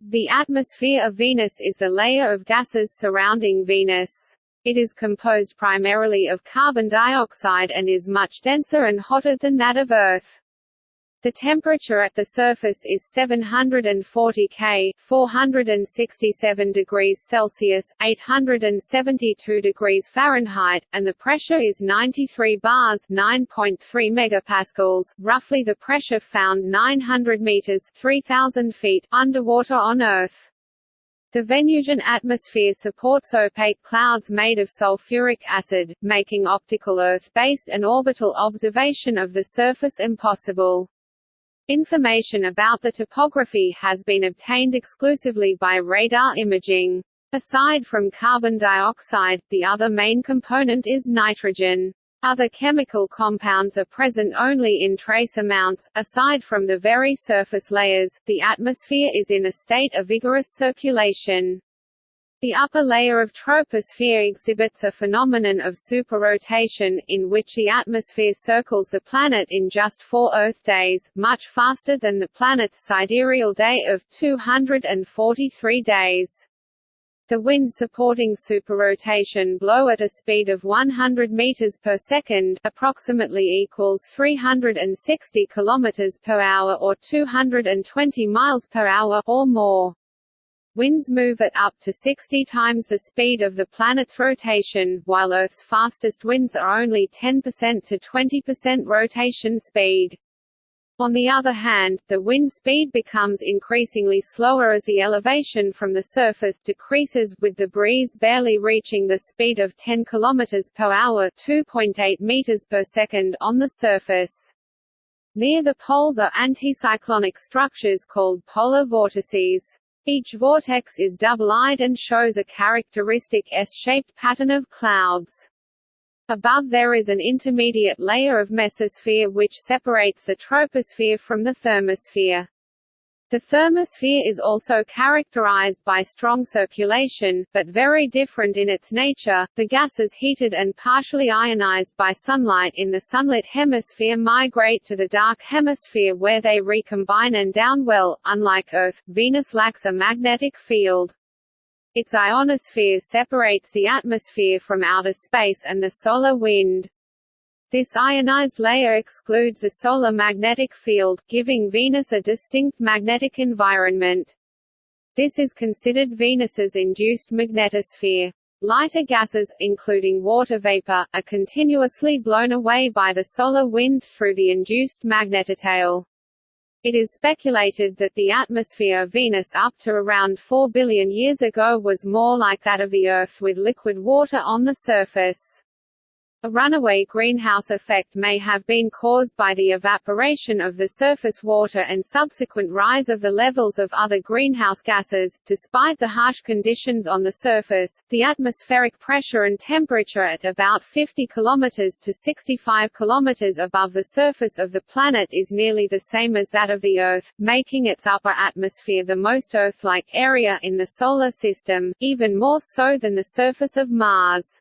The atmosphere of Venus is the layer of gases surrounding Venus. It is composed primarily of carbon dioxide and is much denser and hotter than that of Earth. The temperature at the surface is 740 K, 467 degrees Celsius, 872 degrees Fahrenheit, and the pressure is 93 bars, 9.3 megapascals, roughly the pressure found 900 meters, 3000 feet underwater on Earth. The Venusian atmosphere supports opaque clouds made of sulfuric acid, making optical Earth-based and orbital observation of the surface impossible. Information about the topography has been obtained exclusively by radar imaging. Aside from carbon dioxide, the other main component is nitrogen. Other chemical compounds are present only in trace amounts. Aside from the very surface layers, the atmosphere is in a state of vigorous circulation. The upper layer of troposphere exhibits a phenomenon of superrotation, in which the atmosphere circles the planet in just four Earth days, much faster than the planet's sidereal day of 243 days. The winds supporting superrotation blow at a speed of 100 meters per second, approximately equals 360 kilometers per hour or 220 miles per hour or more. Winds move at up to 60 times the speed of the planet's rotation, while Earth's fastest winds are only 10% to 20% rotation speed. On the other hand, the wind speed becomes increasingly slower as the elevation from the surface decreases, with the breeze barely reaching the speed of 10 km per hour (2.8 meters per second) on the surface. Near the poles are anticyclonic structures called polar vortices. Each vortex is double-eyed and shows a characteristic S-shaped pattern of clouds. Above there is an intermediate layer of mesosphere which separates the troposphere from the thermosphere. The thermosphere is also characterized by strong circulation, but very different in its nature. The gases heated and partially ionized by sunlight in the sunlit hemisphere migrate to the dark hemisphere where they recombine and downwell. Unlike Earth, Venus lacks a magnetic field. Its ionosphere separates the atmosphere from outer space and the solar wind. This ionized layer excludes the solar magnetic field, giving Venus a distinct magnetic environment. This is considered Venus's induced magnetosphere. Lighter gases, including water vapor, are continuously blown away by the solar wind through the induced magnetotail. It is speculated that the atmosphere of Venus up to around 4 billion years ago was more like that of the Earth with liquid water on the surface. A runaway greenhouse effect may have been caused by the evaporation of the surface water and subsequent rise of the levels of other greenhouse gases. Despite the harsh conditions on the surface, the atmospheric pressure and temperature at about 50 km to 65 km above the surface of the planet is nearly the same as that of the Earth, making its upper atmosphere the most Earth-like area in the Solar System, even more so than the surface of Mars.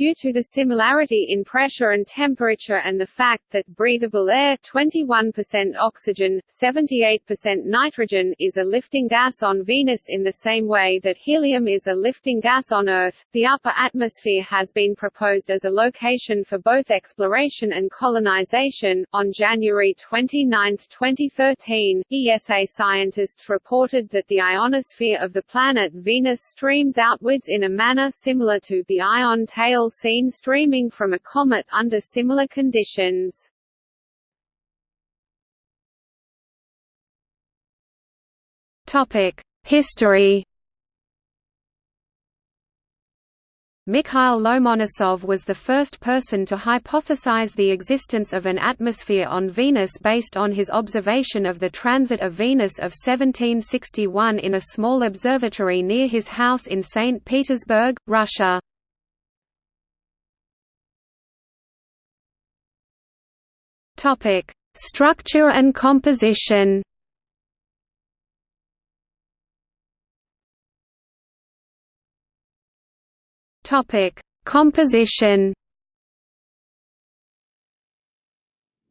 Due to the similarity in pressure and temperature and the fact that breathable air 21% oxygen, 78% nitrogen is a lifting gas on Venus in the same way that helium is a lifting gas on Earth, the upper atmosphere has been proposed as a location for both exploration and colonization. On January 29, 2013, ESA scientists reported that the ionosphere of the planet Venus streams outwards in a manner similar to the ion tail seen streaming from a comet under similar conditions. History Mikhail Lomonosov was the first person to hypothesize the existence of an atmosphere on Venus based on his observation of the transit of Venus of 1761 in a small observatory near his house in St. Petersburg, Russia. Topic: Structure and composition. Topic: Composition.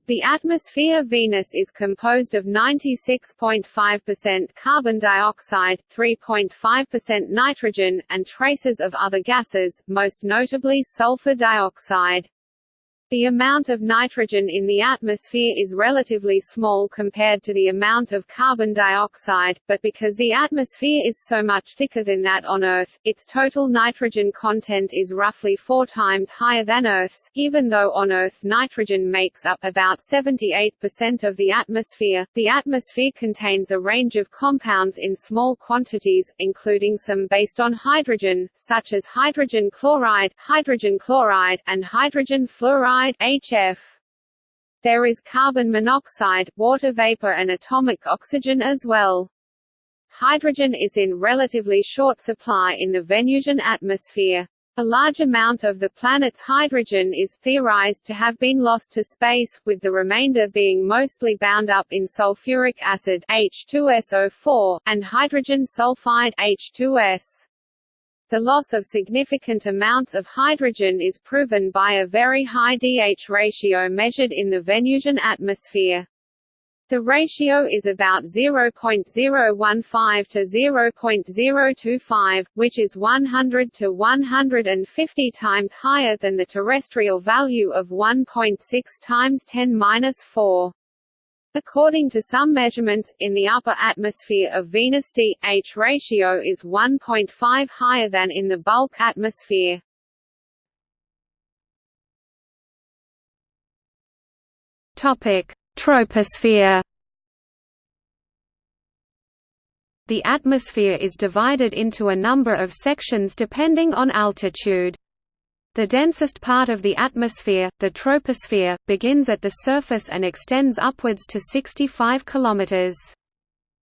The atmosphere of Venus is composed of 96.5% carbon dioxide, 3.5% nitrogen, and traces of other gases, most notably sulfur dioxide. The amount of nitrogen in the atmosphere is relatively small compared to the amount of carbon dioxide, but because the atmosphere is so much thicker than that on Earth, its total nitrogen content is roughly four times higher than Earth's. Even though on Earth nitrogen makes up about 78% of the atmosphere, the atmosphere contains a range of compounds in small quantities, including some based on hydrogen, such as hydrogen chloride, hydrogen chloride, and hydrogen fluoride HF. There is carbon monoxide, water vapor and atomic oxygen as well. Hydrogen is in relatively short supply in the Venusian atmosphere. A large amount of the planet's hydrogen is theorized to have been lost to space, with the remainder being mostly bound up in sulfuric acid H2SO4, and hydrogen sulfide H2S. The loss of significant amounts of hydrogen is proven by a very high DH ratio measured in the Venusian atmosphere. The ratio is about 0.015 to 0.025, which is 100 to 150 times higher than the terrestrial value of 1.6 times 10^-4. According to some measurements, in the upper atmosphere of Venus D-H ratio is 1.5 higher than in the bulk atmosphere. Troposphere. The atmosphere is divided into a number of sections depending on altitude. The densest part of the atmosphere, the troposphere, begins at the surface and extends upwards to 65 km.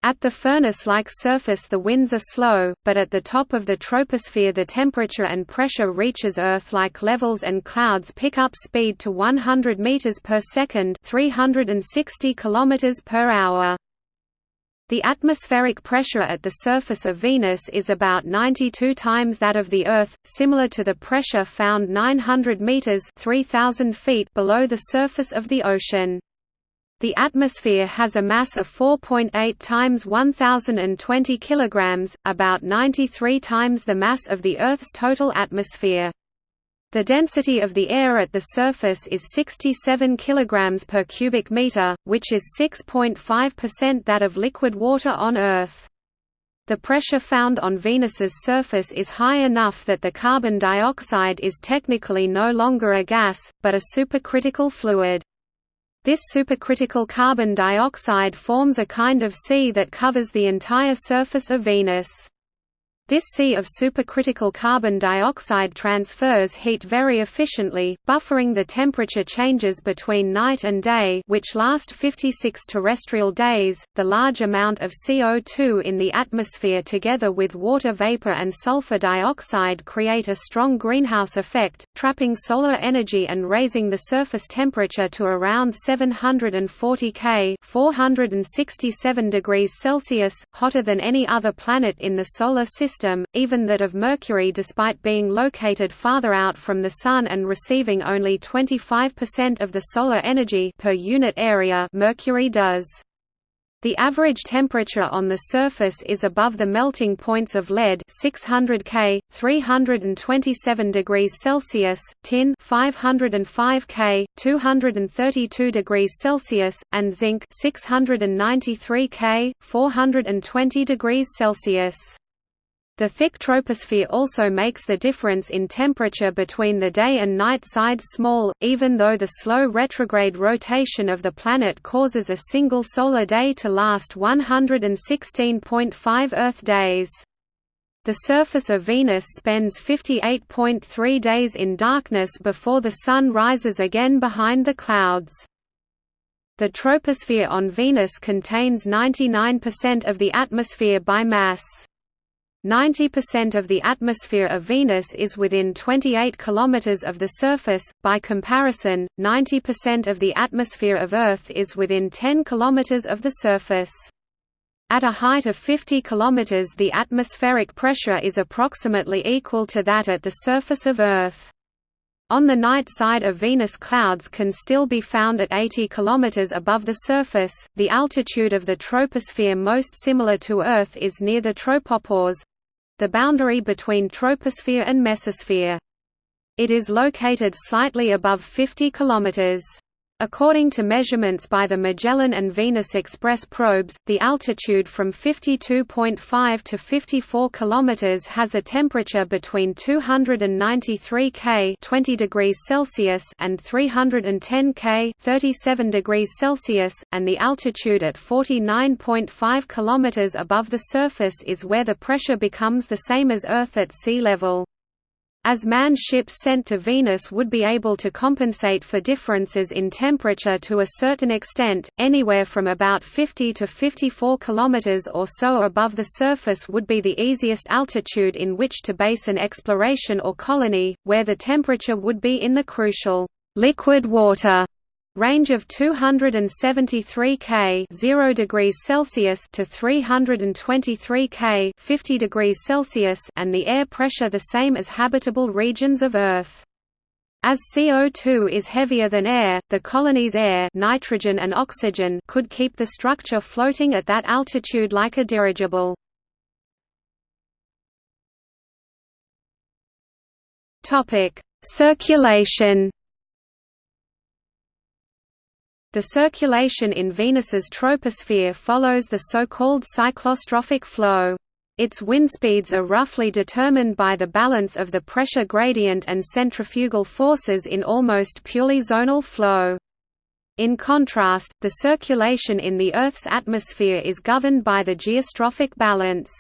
At the furnace-like surface the winds are slow, but at the top of the troposphere the temperature and pressure reaches Earth-like levels and clouds pick up speed to 100 meters per second, 360 kilometers per hour. The atmospheric pressure at the surface of Venus is about 92 times that of the Earth, similar to the pressure found 900 meters (3000 feet) below the surface of the ocean. The atmosphere has a mass of 4.8 times 1020 kilograms, about 93 times the mass of the Earth's total atmosphere. The density of the air at the surface is 67 kg per cubic meter, which is 6.5% that of liquid water on Earth. The pressure found on Venus's surface is high enough that the carbon dioxide is technically no longer a gas, but a supercritical fluid. This supercritical carbon dioxide forms a kind of sea that covers the entire surface of Venus. This sea of supercritical carbon dioxide transfers heat very efficiently, buffering the temperature changes between night and day which last 56 terrestrial days. The large amount of CO2 in the atmosphere together with water vapor and sulfur dioxide create a strong greenhouse effect, trapping solar energy and raising the surface temperature to around 740 K 467 degrees Celsius, hotter than any other planet in the solar system system, even that of Mercury despite being located farther out from the Sun and receiving only 25% of the solar energy per unit area Mercury does. The average temperature on the surface is above the melting points of lead 600 K, 327 degrees Celsius, tin 505 K, 232 degrees Celsius, and zinc 693 K, 420 degrees Celsius. The thick troposphere also makes the difference in temperature between the day and night sides small, even though the slow retrograde rotation of the planet causes a single solar day to last 116.5 Earth days. The surface of Venus spends 58.3 days in darkness before the Sun rises again behind the clouds. The troposphere on Venus contains 99% of the atmosphere by mass. 90% of the atmosphere of Venus is within 28 km of the surface, by comparison, 90% of the atmosphere of Earth is within 10 km of the surface. At a height of 50 km the atmospheric pressure is approximately equal to that at the surface of Earth. On the night side of Venus clouds can still be found at 80 km above the surface. The altitude of the troposphere most similar to Earth is near the tropopause the boundary between troposphere and mesosphere. It is located slightly above 50 km. According to measurements by the Magellan and Venus Express probes, the altitude from 52.5 to 54 km has a temperature between 293 K 20 degrees Celsius and 310 K 37 degrees Celsius, and the altitude at 49.5 km above the surface is where the pressure becomes the same as Earth at sea level as manned ships sent to Venus would be able to compensate for differences in temperature to a certain extent, anywhere from about 50 to 54 km or so above the surface would be the easiest altitude in which to base an exploration or colony, where the temperature would be in the crucial liquid water range of 273 K 0 degrees Celsius to 323 K 50 degrees Celsius and the air pressure the same as habitable regions of Earth. As CO2 is heavier than air, the colony's air nitrogen and oxygen could keep the structure floating at that altitude like a dirigible. Circulation the circulation in Venus's troposphere follows the so-called cyclostrophic flow. Its wind speeds are roughly determined by the balance of the pressure gradient and centrifugal forces in almost purely zonal flow. In contrast, the circulation in the Earth's atmosphere is governed by the geostrophic balance.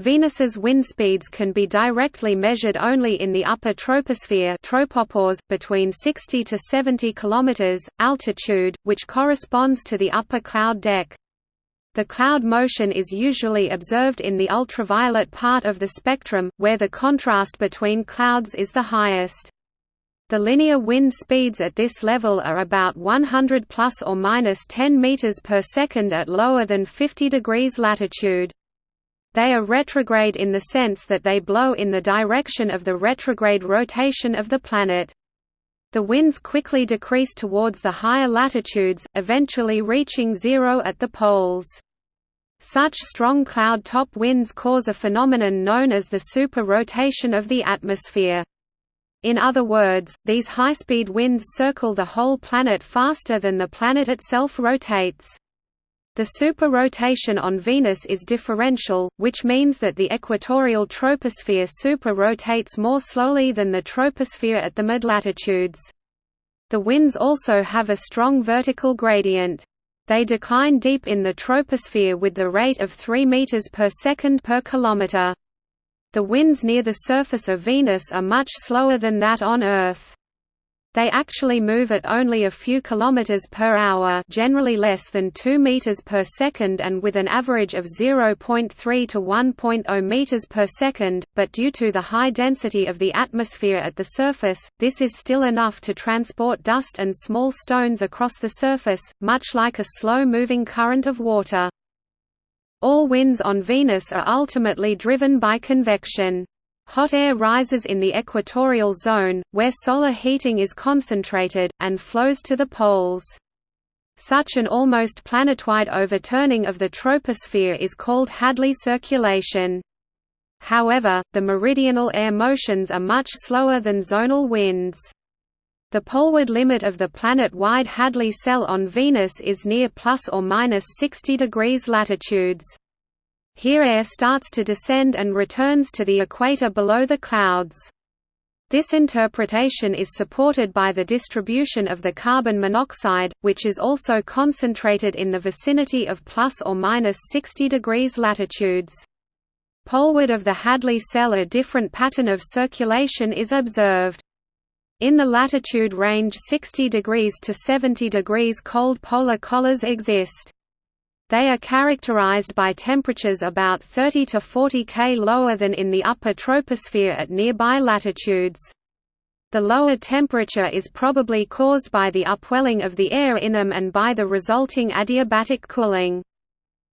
Venus's wind speeds can be directly measured only in the upper troposphere tropopause, between 60 to 70 km, altitude, which corresponds to the upper cloud deck. The cloud motion is usually observed in the ultraviolet part of the spectrum, where the contrast between clouds is the highest. The linear wind speeds at this level are about 100 plus or minus 10 meters per second at lower than 50 degrees latitude. They are retrograde in the sense that they blow in the direction of the retrograde rotation of the planet. The winds quickly decrease towards the higher latitudes, eventually reaching zero at the poles. Such strong cloud-top winds cause a phenomenon known as the super-rotation of the atmosphere. In other words, these high-speed winds circle the whole planet faster than the planet itself rotates. The superrotation on Venus is differential, which means that the equatorial troposphere super-rotates more slowly than the troposphere at the mid-latitudes. The winds also have a strong vertical gradient. They decline deep in the troposphere with the rate of 3 meters per second per kilometer. The winds near the surface of Venus are much slower than that on Earth. They actually move at only a few kilometers per hour, generally less than 2 meters per second and with an average of 0.3 to 1.0 meters per second, but due to the high density of the atmosphere at the surface, this is still enough to transport dust and small stones across the surface, much like a slow-moving current of water. All winds on Venus are ultimately driven by convection. Hot air rises in the equatorial zone, where solar heating is concentrated, and flows to the poles. Such an almost planetwide overturning of the troposphere is called Hadley circulation. However, the meridional air motions are much slower than zonal winds. The poleward limit of the planet-wide Hadley cell on Venus is near plus or minus 60 degrees latitudes. Here air starts to descend and returns to the equator below the clouds. This interpretation is supported by the distribution of the carbon monoxide, which is also concentrated in the vicinity of plus or minus 60 degrees latitudes. Poleward of the Hadley cell a different pattern of circulation is observed. In the latitude range 60 degrees to 70 degrees cold polar collars exist. They are characterized by temperatures about 30 to 40 K lower than in the upper troposphere at nearby latitudes. The lower temperature is probably caused by the upwelling of the air in them and by the resulting adiabatic cooling.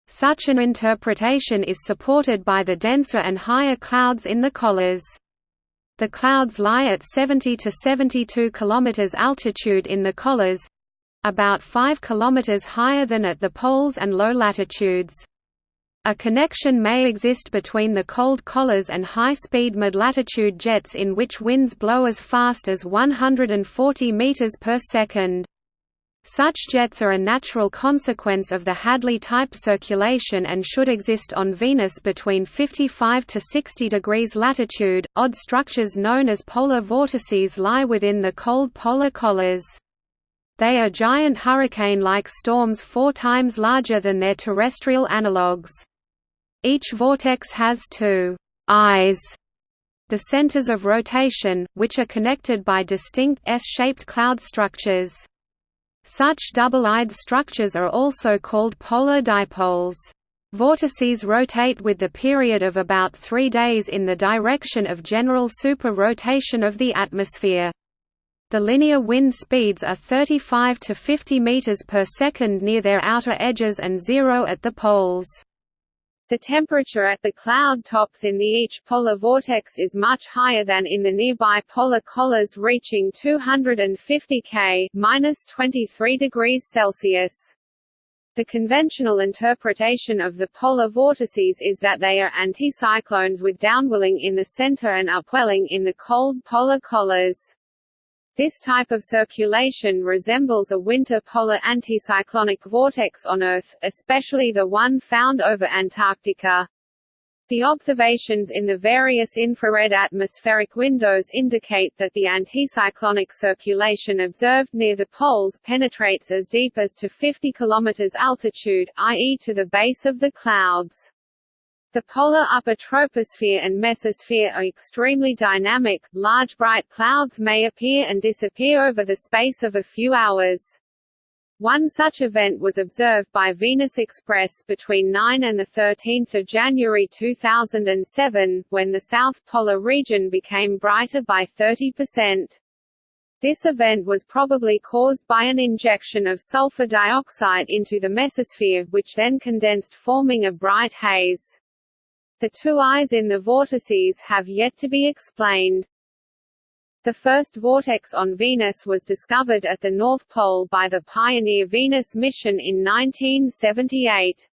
Such an interpretation is supported by the denser and higher clouds in the collars. The clouds lie at 70 to 72 km altitude in the collars—about 5 km higher than at the poles and low latitudes. A connection may exist between the cold collars and high-speed mid-latitude jets in which winds blow as fast as 140 meters per second. Such jets are a natural consequence of the Hadley-type circulation and should exist on Venus between 55 to 60 degrees latitude. Odd structures known as polar vortices lie within the cold polar collars. They are giant hurricane-like storms four times larger than their terrestrial analogues. Each vortex has two eyes the centers of rotation, which are connected by distinct S-shaped cloud structures. Such double-eyed structures are also called polar dipoles. Vortices rotate with the period of about three days in the direction of general super-rotation of the atmosphere. The linear wind speeds are 35 to 50 meters per second near their outer edges and zero at the poles. The temperature at the cloud tops in the each polar vortex is much higher than in the nearby polar collars reaching 250 K minus 23 degrees Celsius. The conventional interpretation of the polar vortices is that they are anticyclones with downwelling in the center and upwelling in the cold polar collars. This type of circulation resembles a winter polar anticyclonic vortex on Earth, especially the one found over Antarctica. The observations in the various infrared atmospheric windows indicate that the anticyclonic circulation observed near the poles penetrates as deep as to 50 km altitude, i.e. to the base of the clouds. The polar upper troposphere and mesosphere are extremely dynamic, large bright clouds may appear and disappear over the space of a few hours. One such event was observed by Venus Express between 9 and 13 January 2007, when the South Polar region became brighter by 30%. This event was probably caused by an injection of sulfur dioxide into the mesosphere, which then condensed forming a bright haze. The two eyes in the vortices have yet to be explained. The first vortex on Venus was discovered at the North Pole by the Pioneer Venus mission in 1978.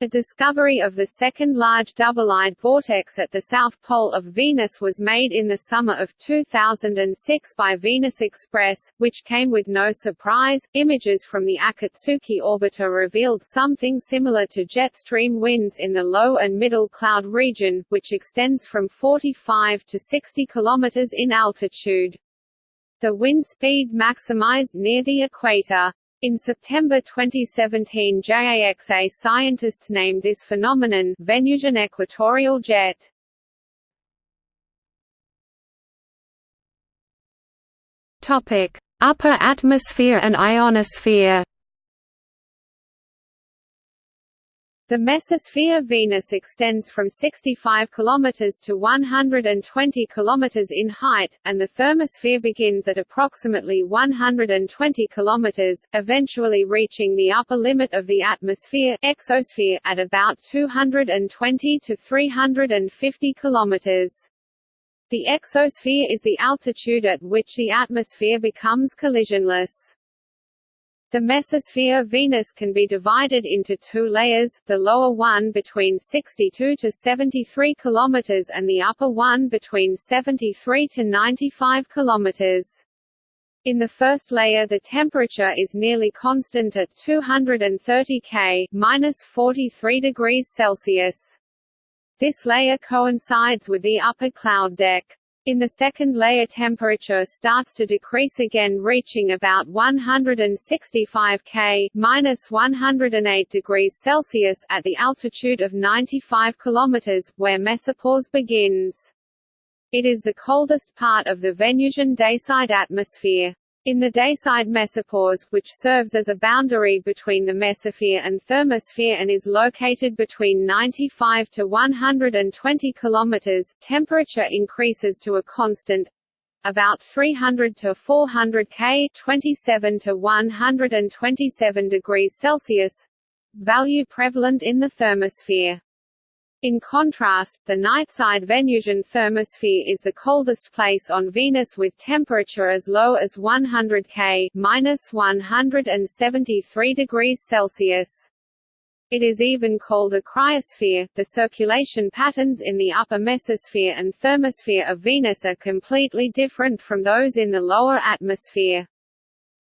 The discovery of the second large double-eyed vortex at the south pole of Venus was made in the summer of 2006 by Venus Express, which came with no surprise. Images from the Akatsuki orbiter revealed something similar to jet stream winds in the low and middle cloud region, which extends from 45 to 60 km in altitude. The wind speed maximized near the equator. In September 2017 JAXA scientists named this phenomenon Venusian equatorial jet. Upper atmosphere and ionosphere The mesosphere Venus extends from 65 km to 120 km in height, and the thermosphere begins at approximately 120 km, eventually reaching the upper limit of the atmosphere exosphere at about 220 to 350 km. The exosphere is the altitude at which the atmosphere becomes collisionless. The mesosphere of Venus can be divided into two layers, the lower one between 62 to 73 km and the upper one between 73 to 95 km. In the first layer the temperature is nearly constant at 230 K minus 43 degrees Celsius. This layer coincides with the upper cloud deck. In the second layer temperature starts to decrease again reaching about 165 K minus 108 degrees Celsius at the altitude of 95 km, where mesopause begins. It is the coldest part of the Venusian dayside atmosphere. In the dayside mesopause, which serves as a boundary between the mesosphere and thermosphere and is located between 95 to 120 km, temperature increases to a constant about 300 to 400 K 27 to 127 degrees Celsius value prevalent in the thermosphere. In contrast, the nightside Venusian thermosphere is the coldest place on Venus with temperature as low as 100 K minus 173 degrees Celsius. It is even called a cryosphere. The circulation patterns in the upper mesosphere and thermosphere of Venus are completely different from those in the lower atmosphere.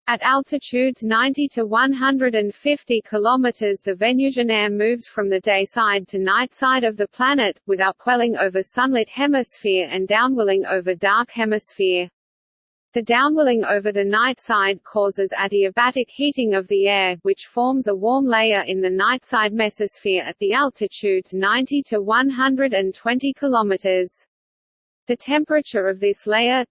At altitudes 90 to 150 km the Venusian air moves from the day side to night side of the planet, with upwelling over sunlit hemisphere and downwelling over dark hemisphere. The downwelling over the night side causes adiabatic heating of the air, which forms a warm layer in the night side mesosphere at the altitudes 90 to 120 km. The temperature of this layer,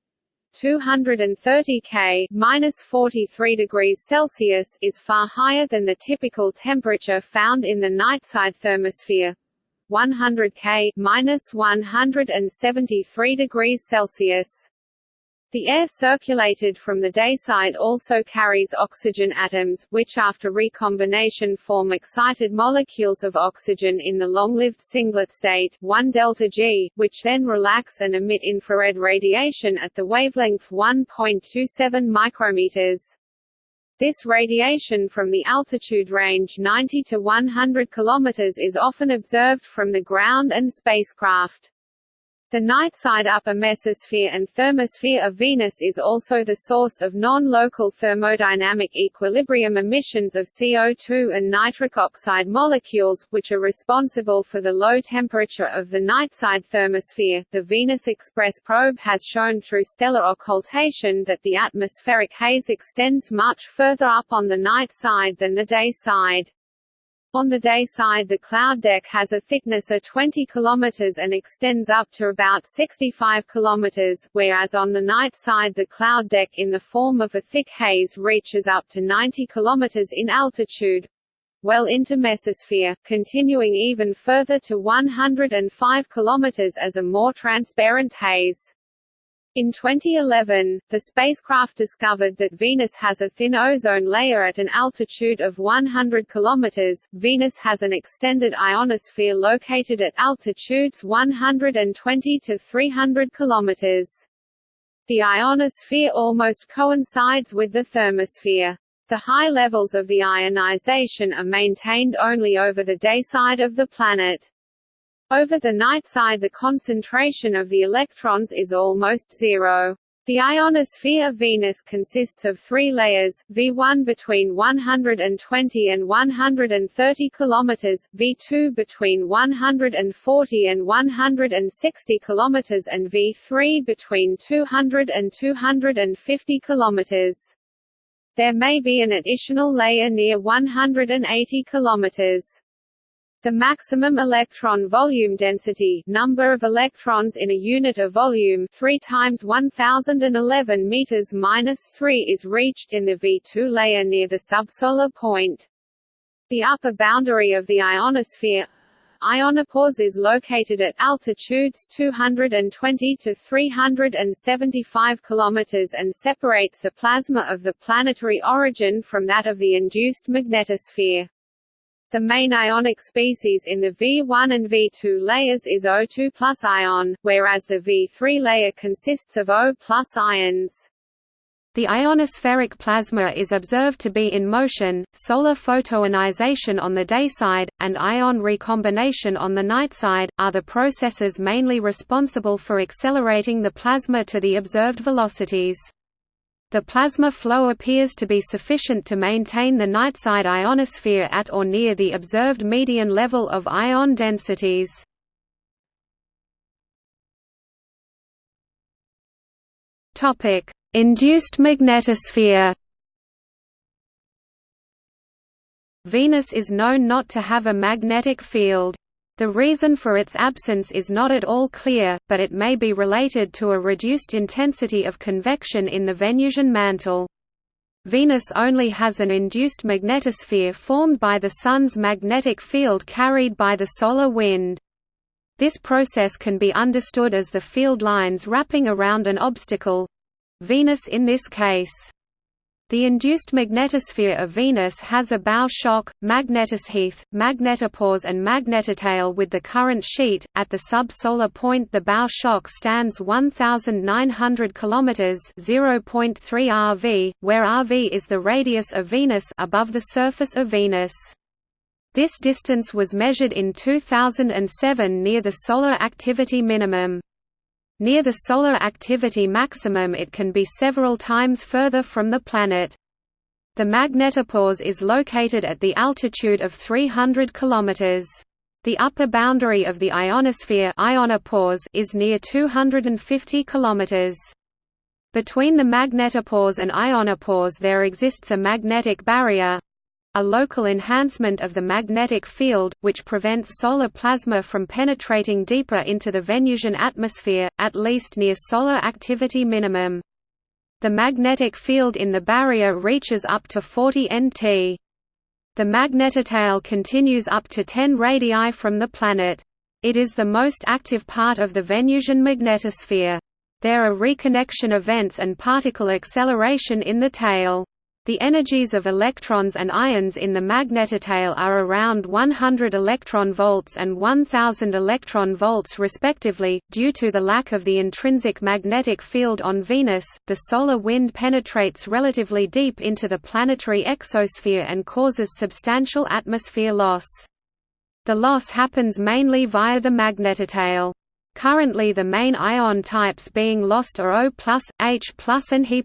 230 K minus 43 degrees Celsius is far higher than the typical temperature found in the nightside thermosphere 100 K minus 173 degrees Celsius. The air circulated from the dayside also carries oxygen atoms, which after recombination form excited molecules of oxygen in the long-lived singlet state 1 delta G, which then relax and emit infrared radiation at the wavelength 1.27 micrometers. This radiation from the altitude range 90 to 100 km is often observed from the ground and spacecraft. The nightside upper mesosphere and thermosphere of Venus is also the source of non-local thermodynamic equilibrium emissions of CO2 and nitric oxide molecules, which are responsible for the low temperature of the nightside thermosphere. The Venus Express probe has shown through stellar occultation that the atmospheric haze extends much further up on the night side than the day side. On the day side the cloud deck has a thickness of 20 km and extends up to about 65 km, whereas on the night side the cloud deck in the form of a thick haze reaches up to 90 km in altitude, well into mesosphere, continuing even further to 105 km as a more transparent haze. In 2011, the spacecraft discovered that Venus has a thin ozone layer at an altitude of 100 km. Venus has an extended ionosphere located at altitudes 120 to 300 km. The ionosphere almost coincides with the thermosphere. The high levels of the ionization are maintained only over the day side of the planet. Over the night side the concentration of the electrons is almost zero. The ionosphere of Venus consists of three layers, V1 between 120 and 130 km, V2 between 140 and 160 km and V3 between 200 and 250 km. There may be an additional layer near 180 km. The maximum electron volume density number of electrons in a unit of volume 3 times 1011 meters minus 3 is reached in the V2 layer near the subsolar point. The upper boundary of the ionosphere Ionopause is located at altitudes 220 to 375 km and separates the plasma of the planetary origin from that of the induced magnetosphere. The main ionic species in the V1 and V2 layers is O2 plus ion, whereas the V3 layer consists of O plus ions. The ionospheric plasma is observed to be in motion, solar photoionization on the day side, and ion recombination on the night side, are the processes mainly responsible for accelerating the plasma to the observed velocities. The plasma flow appears to be sufficient to maintain the nightside ionosphere at or near the observed median level of ion densities. Topic: Induced magnetosphere. Venus is known not to have a magnetic field. The reason for its absence is not at all clear, but it may be related to a reduced intensity of convection in the Venusian mantle. Venus only has an induced magnetosphere formed by the Sun's magnetic field carried by the solar wind. This process can be understood as the field lines wrapping around an obstacle—Venus in this case. The induced magnetosphere of Venus has a bow shock, magnetosheath, magnetopause and magnetotail with the current sheet. At the subsolar point the bow shock stands 1900 km (0.3 rv), where rv is the radius of Venus above the surface of Venus. This distance was measured in 2007 near the solar activity minimum. Near the solar activity maximum it can be several times further from the planet. The magnetopause is located at the altitude of 300 km. The upper boundary of the ionosphere ionopause is near 250 km. Between the magnetopause and ionopause there exists a magnetic barrier, a local enhancement of the magnetic field, which prevents solar plasma from penetrating deeper into the Venusian atmosphere, at least near solar activity minimum. The magnetic field in the barrier reaches up to 40 nt. The magnetotail continues up to 10 radii from the planet. It is the most active part of the Venusian magnetosphere. There are reconnection events and particle acceleration in the tail. The energies of electrons and ions in the magnetotail are around 100 electron volts and 1000 electron volts respectively. Due to the lack of the intrinsic magnetic field on Venus, the solar wind penetrates relatively deep into the planetary exosphere and causes substantial atmosphere loss. The loss happens mainly via the magnetotail. Currently the main ion types being lost are O+, H+, and He+.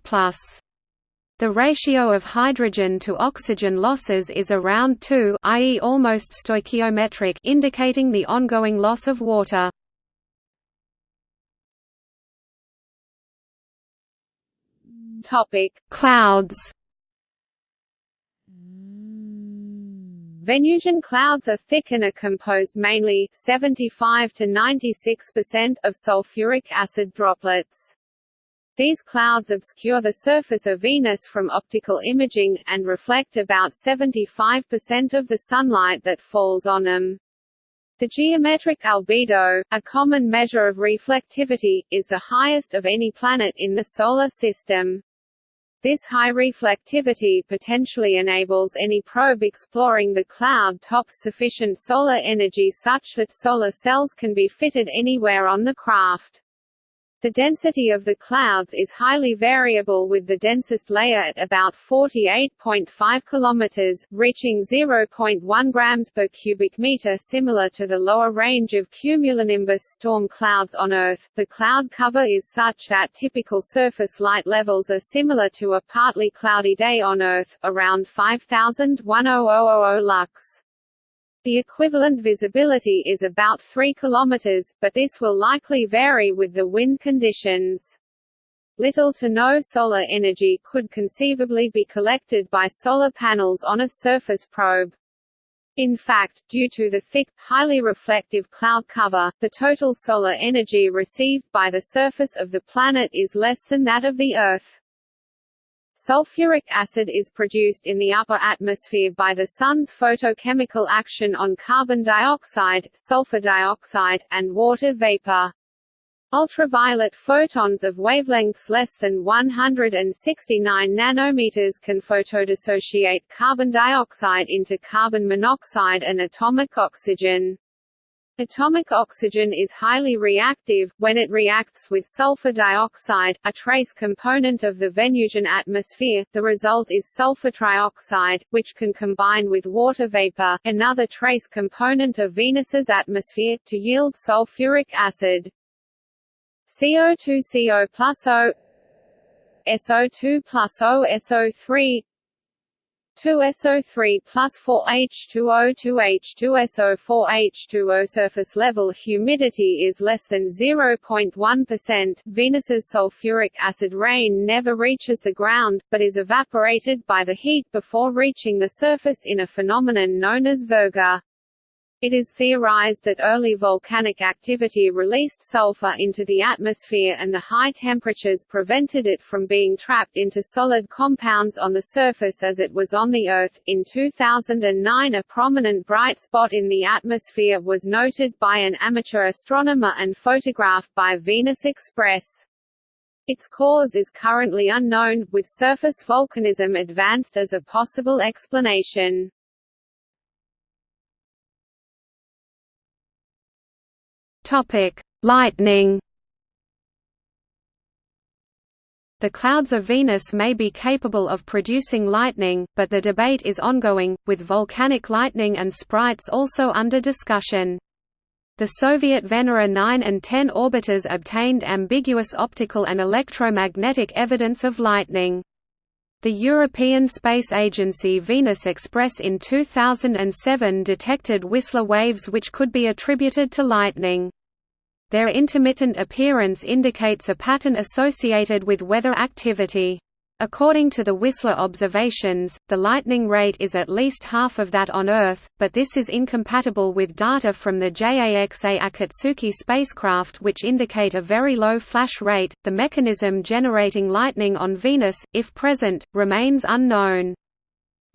The ratio of hydrogen to oxygen losses is around 2 i.e. almost stoichiometric indicating the ongoing loss of water. Topic: Clouds. Venusian clouds are thick and are composed mainly 75 to 96% of sulfuric acid droplets. These clouds obscure the surface of Venus from optical imaging, and reflect about 75% of the sunlight that falls on them. The geometric albedo, a common measure of reflectivity, is the highest of any planet in the Solar System. This high reflectivity potentially enables any probe exploring the cloud tops sufficient solar energy such that solar cells can be fitted anywhere on the craft. The density of the clouds is highly variable with the densest layer at about 48.5 km, reaching 0.1 grams per cubic meter similar to the lower range of cumulonimbus storm clouds on Earth. The cloud cover is such that typical surface light levels are similar to a partly cloudy day on Earth, around 5000 lux. The equivalent visibility is about 3 km, but this will likely vary with the wind conditions. Little to no solar energy could conceivably be collected by solar panels on a surface probe. In fact, due to the thick, highly reflective cloud cover, the total solar energy received by the surface of the planet is less than that of the Earth. Sulfuric acid is produced in the upper atmosphere by the Sun's photochemical action on carbon dioxide, sulfur dioxide, and water vapor. Ultraviolet photons of wavelengths less than 169 nanometers can photodissociate carbon dioxide into carbon monoxide and atomic oxygen. Atomic oxygen is highly reactive, when it reacts with sulfur dioxide, a trace component of the Venusian atmosphere, the result is sulfur trioxide, which can combine with water vapor, another trace component of Venus's atmosphere, to yield sulfuric acid. CO2 CO plus O SO2 plus O SO3 2SO3 plus 4H2O 2H2SO 4H2O surface level humidity is less than 0.1%. Venus's sulfuric acid rain never reaches the ground, but is evaporated by the heat before reaching the surface in a phenomenon known as virga. It is theorized that early volcanic activity released sulfur into the atmosphere and the high temperatures prevented it from being trapped into solid compounds on the surface as it was on the Earth. In 2009, a prominent bright spot in the atmosphere was noted by an amateur astronomer and photographed by Venus Express. Its cause is currently unknown, with surface volcanism advanced as a possible explanation. Topic: Lightning. The clouds of Venus may be capable of producing lightning, but the debate is ongoing, with volcanic lightning and sprites also under discussion. The Soviet Venera 9 and 10 orbiters obtained ambiguous optical and electromagnetic evidence of lightning. The European Space Agency Venus Express in 2007 detected Whistler waves which could be attributed to lightning. Their intermittent appearance indicates a pattern associated with weather activity. According to the Whistler observations, the lightning rate is at least half of that on Earth, but this is incompatible with data from the JAXA Akatsuki spacecraft which indicate a very low flash rate. The mechanism generating lightning on Venus, if present, remains unknown.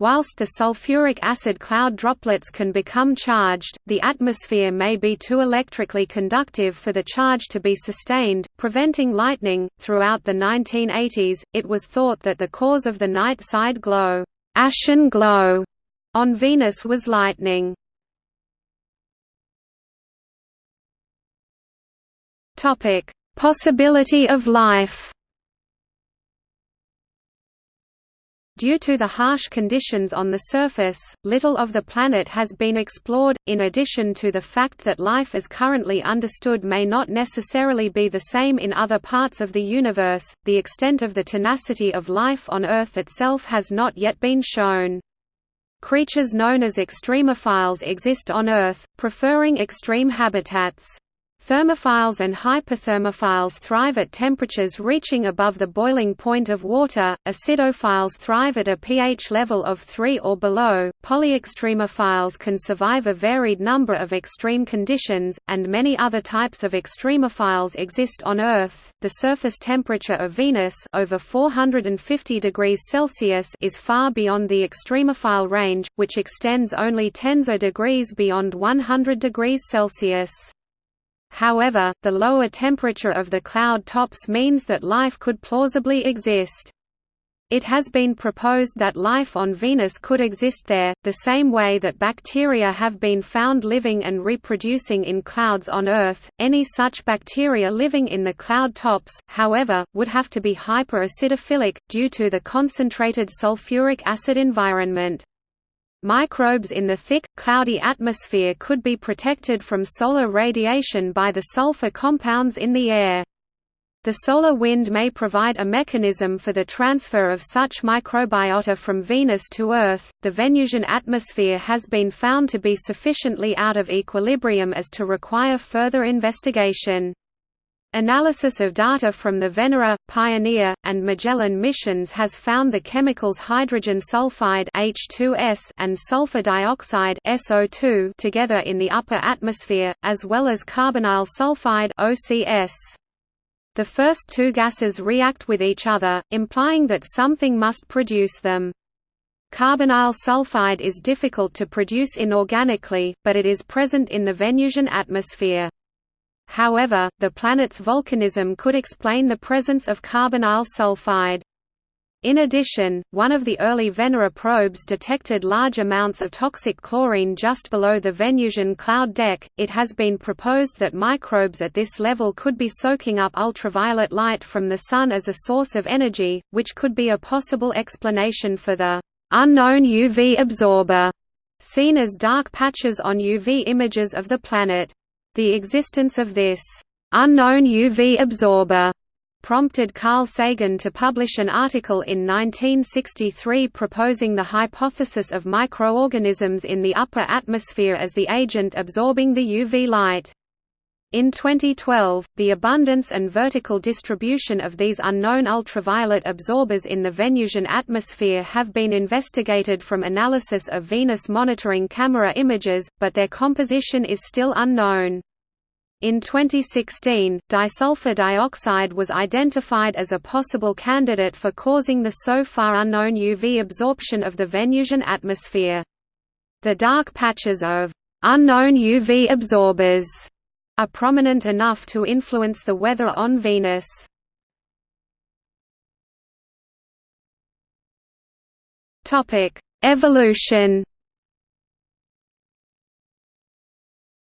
Whilst the sulfuric acid cloud droplets can become charged, the atmosphere may be too electrically conductive for the charge to be sustained, preventing lightning. Throughout the 1980s, it was thought that the cause of the night side glow, ashen glow, on Venus was lightning. Topic: Possibility of life. Due to the harsh conditions on the surface, little of the planet has been explored, in addition to the fact that life as currently understood may not necessarily be the same in other parts of the universe, the extent of the tenacity of life on Earth itself has not yet been shown. Creatures known as extremophiles exist on Earth, preferring extreme habitats. Thermophiles and hyperthermophiles thrive at temperatures reaching above the boiling point of water, acidophiles thrive at a pH level of 3 or below, polyextremophiles can survive a varied number of extreme conditions, and many other types of extremophiles exist on Earth. The surface temperature of Venus over 450 degrees Celsius is far beyond the extremophile range, which extends only tens of degrees beyond 100 degrees Celsius. However, the lower temperature of the cloud tops means that life could plausibly exist. It has been proposed that life on Venus could exist there, the same way that bacteria have been found living and reproducing in clouds on Earth. Any such bacteria living in the cloud tops, however, would have to be hyperacidophilic, due to the concentrated sulfuric acid environment. Microbes in the thick, cloudy atmosphere could be protected from solar radiation by the sulfur compounds in the air. The solar wind may provide a mechanism for the transfer of such microbiota from Venus to Earth. The Venusian atmosphere has been found to be sufficiently out of equilibrium as to require further investigation. Analysis of data from the Venera, Pioneer, and Magellan missions has found the chemicals hydrogen sulfide H2S and sulfur dioxide SO2 together in the upper atmosphere, as well as carbonyl sulfide OCS. The first two gases react with each other, implying that something must produce them. Carbonyl sulfide is difficult to produce inorganically, but it is present in the Venusian atmosphere. However, the planet's volcanism could explain the presence of carbonyl sulfide. In addition, one of the early Venera probes detected large amounts of toxic chlorine just below the Venusian cloud deck. It has been proposed that microbes at this level could be soaking up ultraviolet light from the Sun as a source of energy, which could be a possible explanation for the unknown UV absorber seen as dark patches on UV images of the planet. The existence of this unknown UV absorber prompted Carl Sagan to publish an article in 1963 proposing the hypothesis of microorganisms in the upper atmosphere as the agent absorbing the UV light. In 2012, the abundance and vertical distribution of these unknown ultraviolet absorbers in the Venusian atmosphere have been investigated from analysis of Venus monitoring camera images, but their composition is still unknown. In 2016, disulfur dioxide was identified as a possible candidate for causing the so far unknown UV absorption of the Venusian atmosphere. The dark patches of unknown UV absorbers are prominent enough to influence the weather on Venus. Evolution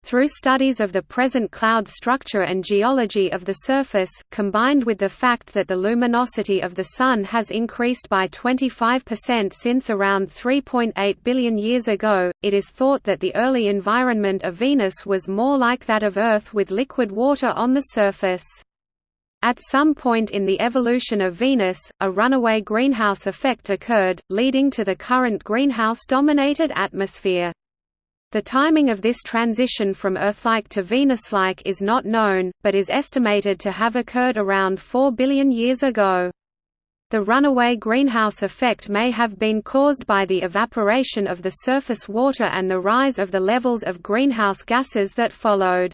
Through studies of the present cloud structure and geology of the surface, combined with the fact that the luminosity of the Sun has increased by 25% since around 3.8 billion years ago, it is thought that the early environment of Venus was more like that of Earth with liquid water on the surface. At some point in the evolution of Venus, a runaway greenhouse effect occurred, leading to the current greenhouse-dominated atmosphere. The timing of this transition from Earth-like to Venus-like is not known, but is estimated to have occurred around 4 billion years ago. The runaway greenhouse effect may have been caused by the evaporation of the surface water and the rise of the levels of greenhouse gases that followed.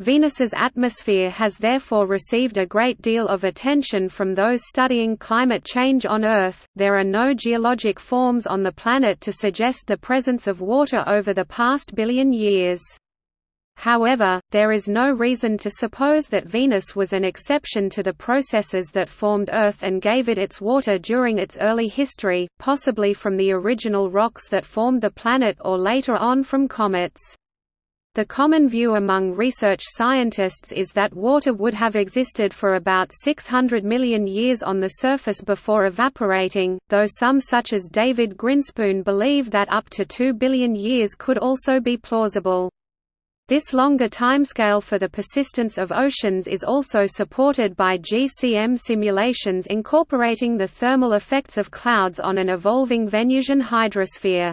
Venus's atmosphere has therefore received a great deal of attention from those studying climate change on Earth. There are no geologic forms on the planet to suggest the presence of water over the past billion years. However, there is no reason to suppose that Venus was an exception to the processes that formed Earth and gave it its water during its early history, possibly from the original rocks that formed the planet or later on from comets. The common view among research scientists is that water would have existed for about 600 million years on the surface before evaporating, though some such as David Grinspoon believe that up to 2 billion years could also be plausible. This longer timescale for the persistence of oceans is also supported by GCM simulations incorporating the thermal effects of clouds on an evolving Venusian hydrosphere.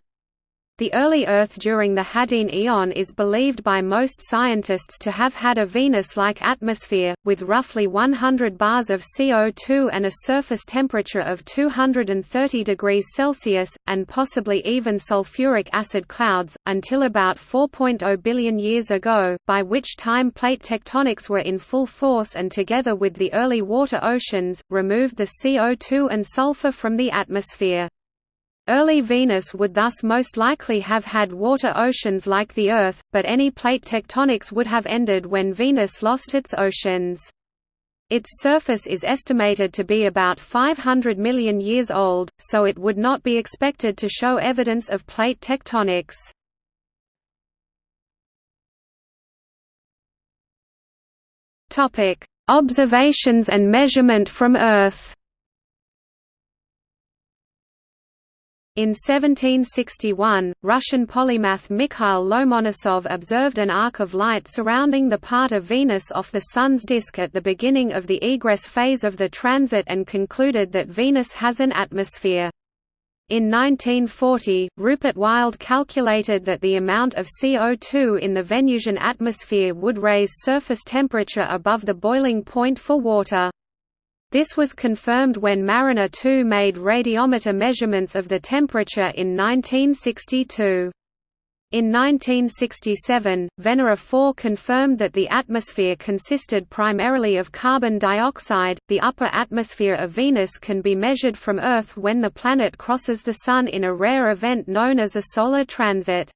The early Earth during the Hadean Eon is believed by most scientists to have had a Venus-like atmosphere, with roughly 100 bars of CO2 and a surface temperature of 230 degrees Celsius, and possibly even sulfuric acid clouds, until about 4.0 billion years ago, by which time plate tectonics were in full force and together with the early water oceans, removed the CO2 and sulfur from the atmosphere. Early Venus would thus most likely have had water oceans like the Earth, but any plate tectonics would have ended when Venus lost its oceans. Its surface is estimated to be about 500 million years old, so it would not be expected to show evidence of plate tectonics. Observations and measurement from Earth In 1761, Russian polymath Mikhail Lomonosov observed an arc of light surrounding the part of Venus off the Sun's disk at the beginning of the egress phase of the transit and concluded that Venus has an atmosphere. In 1940, Rupert Wildt calculated that the amount of CO2 in the Venusian atmosphere would raise surface temperature above the boiling point for water. This was confirmed when Mariner 2 made radiometer measurements of the temperature in 1962. In 1967, Venera 4 confirmed that the atmosphere consisted primarily of carbon dioxide. The upper atmosphere of Venus can be measured from Earth when the planet crosses the Sun in a rare event known as a solar transit.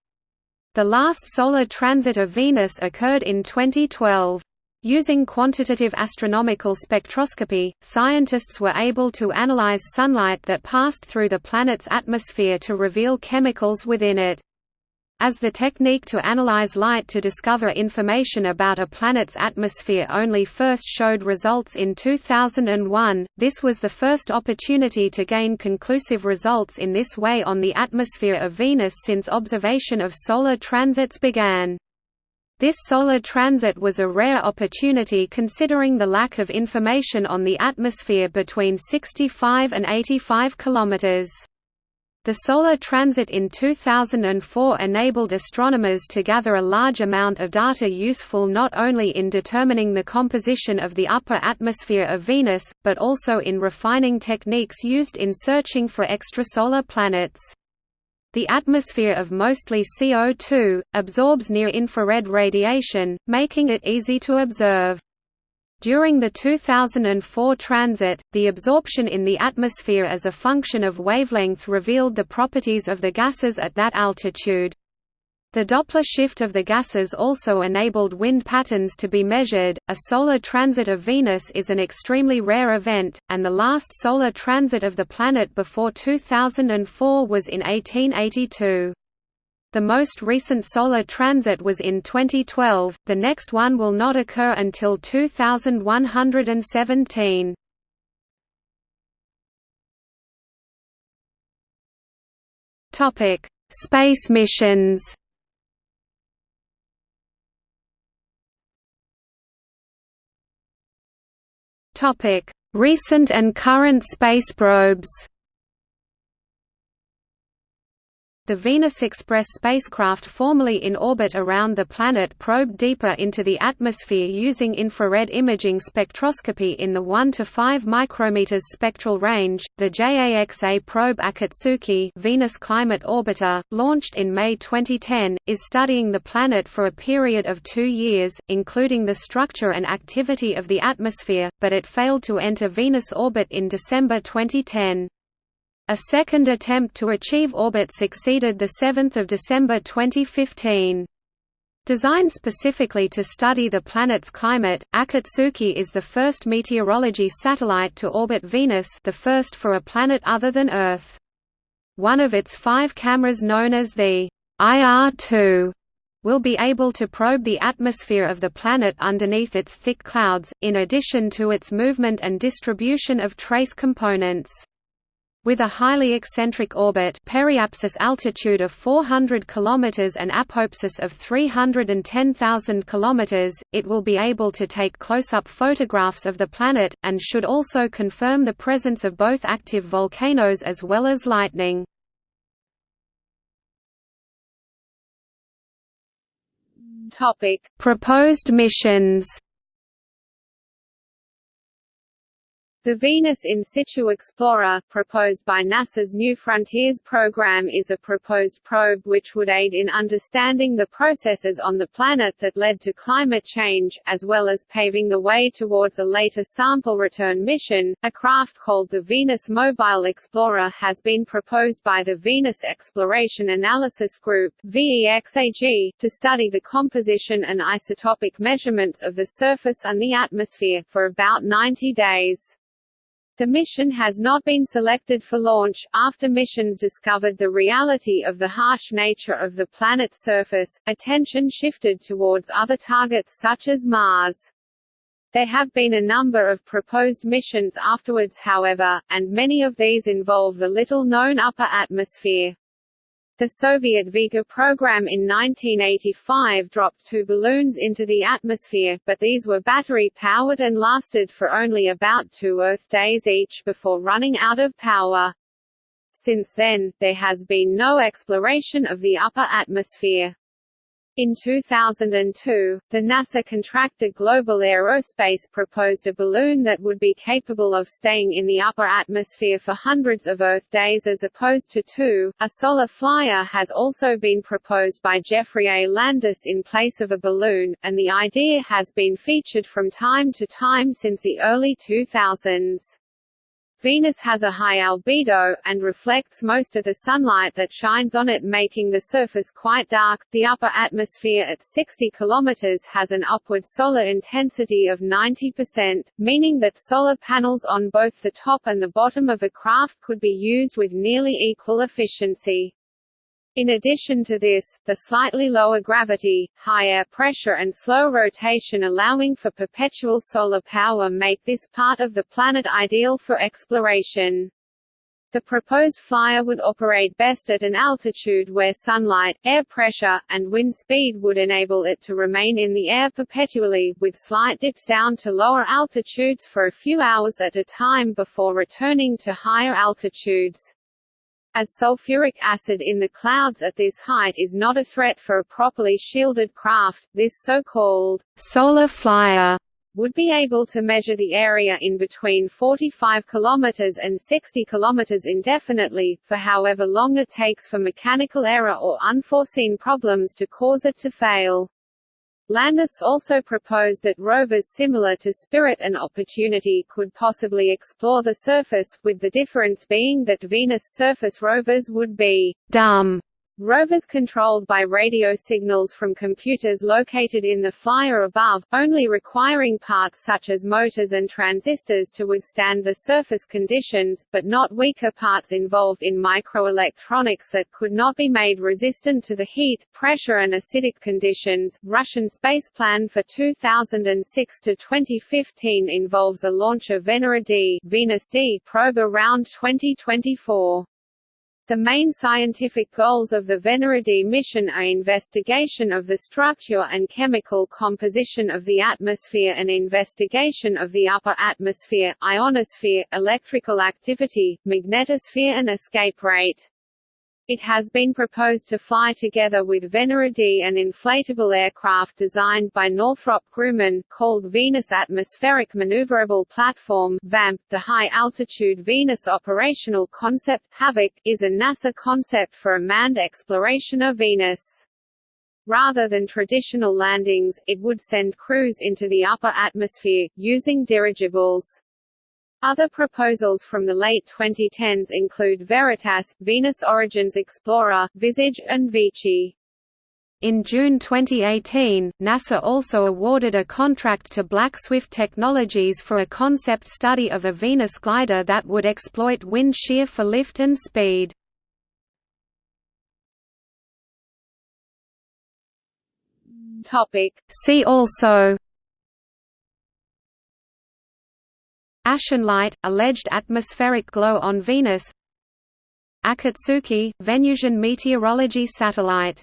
The last solar transit of Venus occurred in 2012. Using quantitative astronomical spectroscopy, scientists were able to analyze sunlight that passed through the planet's atmosphere to reveal chemicals within it. As the technique to analyze light to discover information about a planet's atmosphere only first showed results in 2001, this was the first opportunity to gain conclusive results in this way on the atmosphere of Venus since observation of solar transits began. This solar transit was a rare opportunity considering the lack of information on the atmosphere between 65 and 85 kilometers. The solar transit in 2004 enabled astronomers to gather a large amount of data useful not only in determining the composition of the upper atmosphere of Venus, but also in refining techniques used in searching for extrasolar planets. The atmosphere of mostly CO2, absorbs near-infrared radiation, making it easy to observe. During the 2004 transit, the absorption in the atmosphere as a function of wavelength revealed the properties of the gases at that altitude. The Doppler shift of the gases also enabled wind patterns to be measured. A solar transit of Venus is an extremely rare event, and the last solar transit of the planet before 2004 was in 1882. The most recent solar transit was in 2012, the next one will not occur until 2117. Space missions Recent and current space probes. The Venus Express spacecraft formerly in orbit around the planet probed deeper into the atmosphere using infrared imaging spectroscopy in the 1 to 5 micrometers spectral range. The JAXA probe Akatsuki Venus Climate Orbiter, launched in May 2010, is studying the planet for a period of 2 years, including the structure and activity of the atmosphere, but it failed to enter Venus orbit in December 2010. A second attempt to achieve orbit succeeded 7 December 2015. Designed specifically to study the planet's climate, Akatsuki is the first meteorology satellite to orbit Venus the first for a planet other than Earth. One of its five cameras known as the IR-2 will be able to probe the atmosphere of the planet underneath its thick clouds, in addition to its movement and distribution of trace components. With a highly eccentric orbit periapsis altitude of 400 km and apoapsis of 310,000 km, it will be able to take close-up photographs of the planet, and should also confirm the presence of both active volcanoes as well as lightning. Proposed missions The Venus In Situ Explorer, proposed by NASA's New Frontiers program is a proposed probe which would aid in understanding the processes on the planet that led to climate change, as well as paving the way towards a later sample return mission. A craft called the Venus Mobile Explorer has been proposed by the Venus Exploration Analysis Group VEXAG, to study the composition and isotopic measurements of the surface and the atmosphere, for about 90 days. The mission has not been selected for launch. After missions discovered the reality of the harsh nature of the planet's surface, attention shifted towards other targets such as Mars. There have been a number of proposed missions afterwards however, and many of these involve the little-known upper atmosphere. The Soviet Vega program in 1985 dropped two balloons into the atmosphere, but these were battery-powered and lasted for only about two Earth days each before running out of power. Since then, there has been no exploration of the upper atmosphere. In 2002, the NASA contractor Global Aerospace proposed a balloon that would be capable of staying in the upper atmosphere for hundreds of Earth days as opposed to two. A solar flyer has also been proposed by Geoffrey A. Landis in place of a balloon, and the idea has been featured from time to time since the early 2000s. Venus has a high albedo, and reflects most of the sunlight that shines on it making the surface quite dark. The upper atmosphere at 60 km has an upward solar intensity of 90%, meaning that solar panels on both the top and the bottom of a craft could be used with nearly equal efficiency. In addition to this, the slightly lower gravity, high air pressure and slow rotation allowing for perpetual solar power make this part of the planet ideal for exploration. The proposed flyer would operate best at an altitude where sunlight, air pressure, and wind speed would enable it to remain in the air perpetually, with slight dips down to lower altitudes for a few hours at a time before returning to higher altitudes. As sulfuric acid in the clouds at this height is not a threat for a properly shielded craft, this so-called solar flyer would be able to measure the area in between 45 km and 60 km indefinitely, for however long it takes for mechanical error or unforeseen problems to cause it to fail. Landis also proposed that rovers similar to Spirit and Opportunity could possibly explore the surface, with the difference being that Venus surface rovers would be «dumb» Rovers controlled by radio signals from computers located in the flyer above, only requiring parts such as motors and transistors to withstand the surface conditions, but not weaker parts involved in microelectronics that could not be made resistant to the heat, pressure and acidic conditions. Russian space plan for 2006 to 2015 involves a launch of Venera D, Venus D probe around 2024. The main scientific goals of the Venera D mission are investigation of the structure and chemical composition of the atmosphere and investigation of the upper atmosphere, ionosphere, electrical activity, magnetosphere and escape rate. It has been proposed to fly together with Venera D an inflatable aircraft designed by Northrop Grumman, called Venus Atmospheric Maneuverable Platform VAMP. .The High-Altitude Venus Operational Concept HAVOC, is a NASA concept for a manned exploration of Venus. Rather than traditional landings, it would send crews into the upper atmosphere, using dirigibles. Other proposals from the late 2010s include Veritas, Venus Origins Explorer, Visage, and Vici. In June 2018, NASA also awarded a contract to Black Swift Technologies for a concept study of a Venus glider that would exploit wind shear for lift and speed. See also Ashen light, alleged atmospheric glow on Venus. Akatsuki, Venusian meteorology satellite